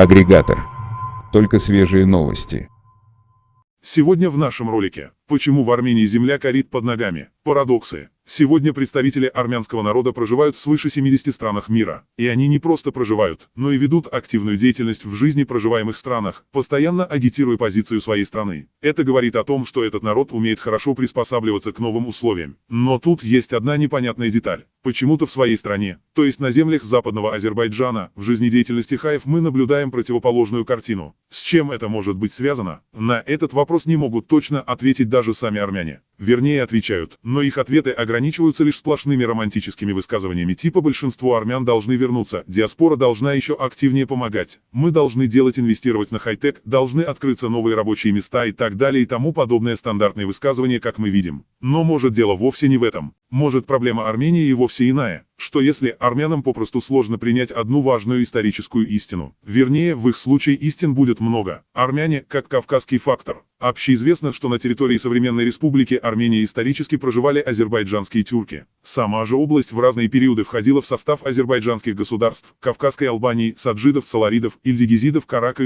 Агрегатор. Только свежие новости. Сегодня в нашем ролике «Почему в Армении земля корит под ногами? Парадоксы». Сегодня представители армянского народа проживают в свыше 70 странах мира. И они не просто проживают, но и ведут активную деятельность в жизни проживаемых странах, постоянно агитируя позицию своей страны. Это говорит о том, что этот народ умеет хорошо приспосабливаться к новым условиям. Но тут есть одна непонятная деталь. Почему-то в своей стране, то есть на землях западного Азербайджана, в жизнедеятельности хаев мы наблюдаем противоположную картину. С чем это может быть связано? На этот вопрос не могут точно ответить даже сами армяне. Вернее, отвечают, но их ответы ограничиваются лишь сплошными романтическими высказываниями типа «большинство армян должны вернуться», «диаспора должна еще активнее помогать», «мы должны делать инвестировать на хай-тек», «должны открыться новые рабочие места» и так далее и тому подобное стандартные высказывания, как мы видим. Но может дело вовсе не в этом. Может проблема Армении и вовсе иная что если армянам попросту сложно принять одну важную историческую истину. Вернее, в их случае истин будет много. Армяне, как кавказский фактор. Общеизвестно, что на территории современной республики Армения исторически проживали азербайджанские тюрки. Сама же область в разные периоды входила в состав азербайджанских государств, Кавказской Албании, саджидов, саларидов, ильдигизидов, карака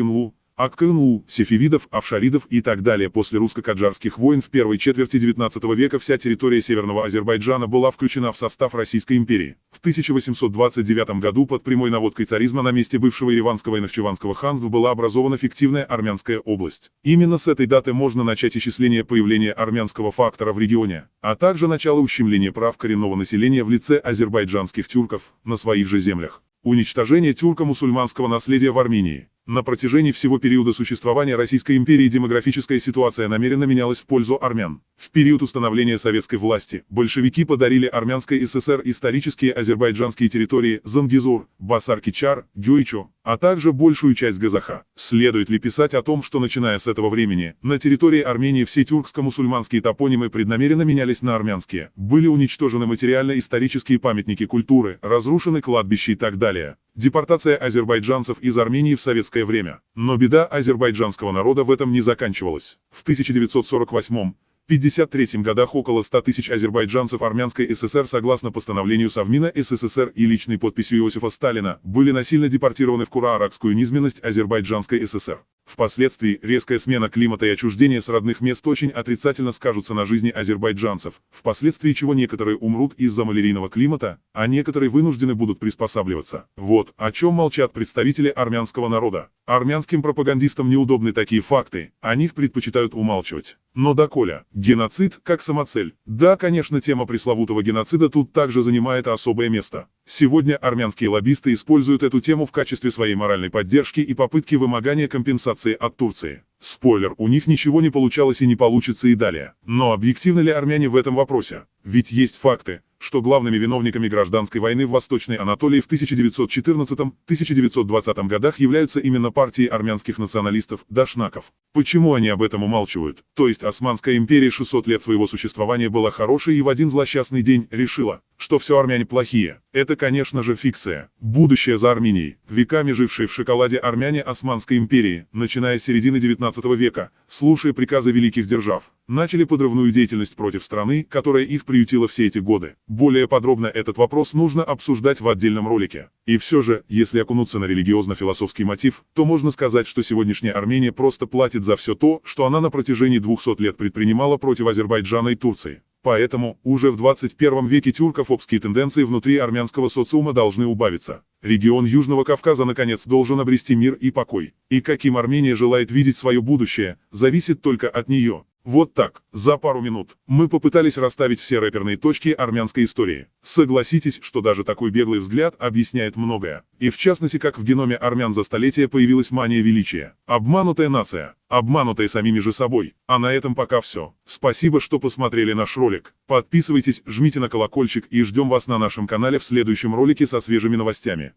Аккану, сефевидов, авшаридов и так далее. После русско-каджарских войн в первой четверти XIX века вся территория Северного Азербайджана была включена в состав Российской империи. В 1829 году под прямой наводкой царизма на месте бывшего Ереванского и Нахчеванского ханства была образована фиктивная Армянская область. Именно с этой даты можно начать исчисление появления армянского фактора в регионе, а также начало ущемления прав коренного населения в лице азербайджанских тюрков на своих же землях. Уничтожение тюрко-мусульманского наследия в Армении. На протяжении всего периода существования Российской империи демографическая ситуация намеренно менялась в пользу армян. В период установления советской власти большевики подарили Армянской ССР исторические азербайджанские территории Зангизур, Басар-Кичар, Гюйчо, а также большую часть Газаха. Следует ли писать о том, что начиная с этого времени, на территории Армении все тюркско-мусульманские топонимы преднамеренно менялись на армянские, были уничтожены материально-исторические памятники культуры, разрушены кладбища и так далее. Депортация азербайджанцев из Армении в советское время. Но беда азербайджанского народа в этом не заканчивалась. В 1948 1953 годах около 100 тысяч азербайджанцев Армянской ССР согласно постановлению Совмина СССР и личной подписью Иосифа Сталина были насильно депортированы в Кура-Аракскую низменность Азербайджанской ССР. Впоследствии резкая смена климата и отчуждение с родных мест очень отрицательно скажутся на жизни азербайджанцев, впоследствии чего некоторые умрут из-за малярийного климата, а некоторые вынуждены будут приспосабливаться. Вот о чем молчат представители армянского народа. Армянским пропагандистам неудобны такие факты, о них предпочитают умалчивать. Но доколе, геноцид как самоцель. Да, конечно, тема пресловутого геноцида тут также занимает особое место. Сегодня армянские лоббисты используют эту тему в качестве своей моральной поддержки и попытки вымогания компенсации от Турции. Спойлер, у них ничего не получалось и не получится и далее. Но объективны ли армяне в этом вопросе? Ведь есть факты, что главными виновниками гражданской войны в Восточной Анатолии в 1914-1920 годах являются именно партии армянских националистов, дашнаков. Почему они об этом умалчивают? То есть Османская империя 600 лет своего существования была хорошей и в один злосчастный день решила, что все армяне плохие. Это, конечно же, фикция. Будущее за Арменией. Веками жившие в шоколаде армяне Османской империи, начиная с середины 19 века, слушая приказы великих держав, начали подрывную деятельность против страны, которая их приютила все эти годы. Более подробно этот вопрос нужно обсуждать в отдельном ролике. И все же, если окунуться на религиозно-философский мотив, то можно сказать, что сегодняшняя Армения просто платит за все то, что она на протяжении 200 лет предпринимала против Азербайджана и Турции. Поэтому, уже в 21 веке тюркофобские тенденции внутри армянского социума должны убавиться. Регион Южного Кавказа наконец должен обрести мир и покой. И каким Армения желает видеть свое будущее, зависит только от нее. Вот так, за пару минут, мы попытались расставить все рэперные точки армянской истории. Согласитесь, что даже такой беглый взгляд объясняет многое. И в частности, как в геноме армян за столетия появилась мания величия. Обманутая нация, обманутая самими же собой. А на этом пока все. Спасибо, что посмотрели наш ролик. Подписывайтесь, жмите на колокольчик и ждем вас на нашем канале в следующем ролике со свежими новостями.